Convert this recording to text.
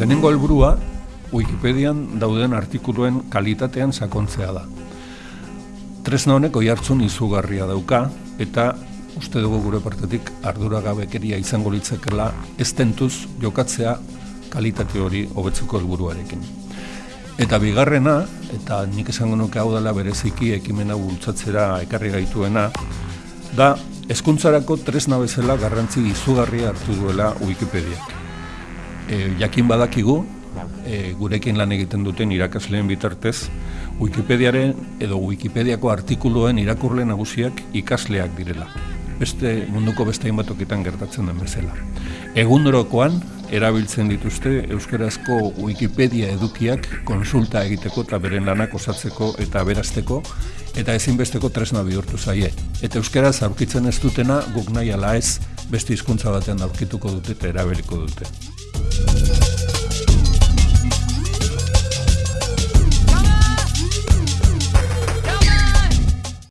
Lehenengo helburua Wikipedian dauden artikuluen kalitatean sakontzea da. Tresna honek oi hartzun izugarria dauka, eta uste dugu gure partetik arduragabekeria izango litzekela ez tentuz jokatzea kalitate hori hobetzeko helburuarekin. Eta bigarrena, eta nik esango nuke hau dela bereziki ekimena bultzatzera ekarri gaituena, da hezkuntzarako tresna bezala garrantzi izugarria hartu duela Wikipediak. E, jakin badakigu, e, gurekin lan egiten duten irakasleen bitartez, Wikipediaren edo Wikipediako artikuluen irakurle nagusiak ikasleak direla. Beste munduko beste hainbatoketan gertatzen den bezala. Egunorokoan, erabiltzen dituzte euskarazko Wikipedia edukiak konsulta egiteko eta beren lanak osatzeko eta berazteko eta ezinbesteko tresna bihurtu zaie. Eta euskaraz aurkitzen ez dutena guk nahi ala ez beste hizkuntza batean aurkituko dute eta erabiliko dute. thank you.